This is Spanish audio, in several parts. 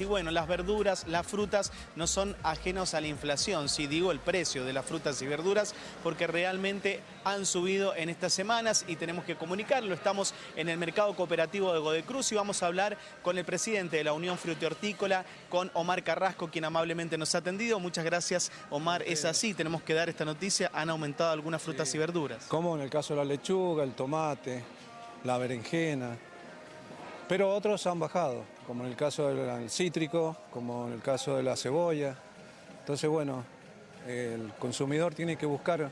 Y bueno, las verduras, las frutas no son ajenos a la inflación, si digo el precio de las frutas y verduras, porque realmente han subido en estas semanas y tenemos que comunicarlo. Estamos en el mercado cooperativo de Godecruz y vamos a hablar con el presidente de la Unión Frutihortícola, con Omar Carrasco, quien amablemente nos ha atendido. Muchas gracias, Omar. Es así, tenemos que dar esta noticia. Han aumentado algunas frutas y verduras. Como en el caso de la lechuga, el tomate, la berenjena, pero otros han bajado, como en el caso del cítrico, como en el caso de la cebolla. Entonces, bueno, el consumidor tiene que buscar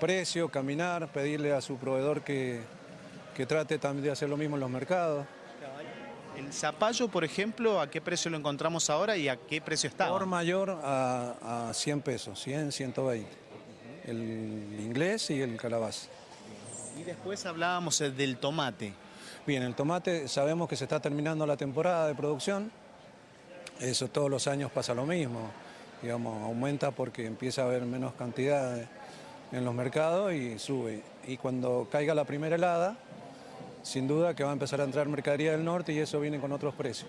precio, caminar, pedirle a su proveedor que, que trate también de hacer lo mismo en los mercados. El zapallo, por ejemplo, ¿a qué precio lo encontramos ahora y a qué precio está? Por mayor a, a 100 pesos, 100, 120. El inglés y el calabaza. Y después hablábamos eh, del tomate. Bien, el tomate sabemos que se está terminando la temporada de producción. Eso todos los años pasa lo mismo. Digamos, aumenta porque empieza a haber menos cantidad en los mercados y sube. Y cuando caiga la primera helada, sin duda que va a empezar a entrar mercadería del norte y eso viene con otros precios.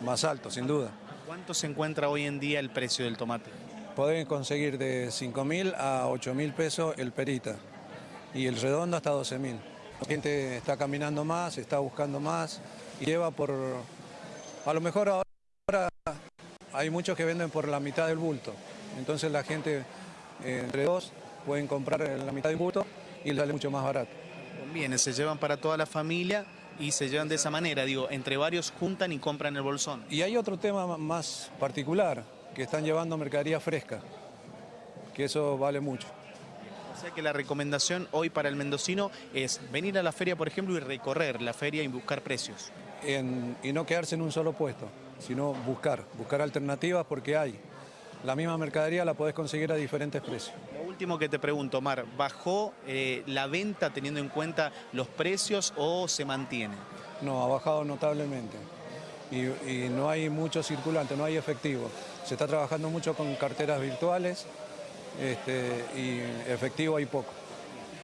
Más altos, sin duda. ¿Cuánto se encuentra hoy en día el precio del tomate? Pueden conseguir de 5 mil a 8 mil pesos el perita y el redondo hasta 12 mil. La gente está caminando más, está buscando más y lleva por... A lo mejor ahora hay muchos que venden por la mitad del bulto. Entonces la gente eh, entre dos pueden comprar la mitad del bulto y les sale mucho más barato. Conviene, se llevan para toda la familia y se llevan de esa manera, digo, entre varios juntan y compran el bolsón. Y hay otro tema más particular, que están llevando mercadería fresca, que eso vale mucho. Sea que la recomendación hoy para el mendocino es venir a la feria, por ejemplo, y recorrer la feria y buscar precios. y no quedarse en un solo puesto, sino buscar, buscar alternativas porque hay. La misma mercadería la podés conseguir a diferentes precios. Lo último que te pregunto, Omar, ¿bajó eh, la venta teniendo en cuenta los precios o se mantiene? No, ha bajado notablemente. Y, y no hay mucho circulante, no hay efectivo. Se está trabajando mucho con carteras virtuales, este, y efectivo hay poco.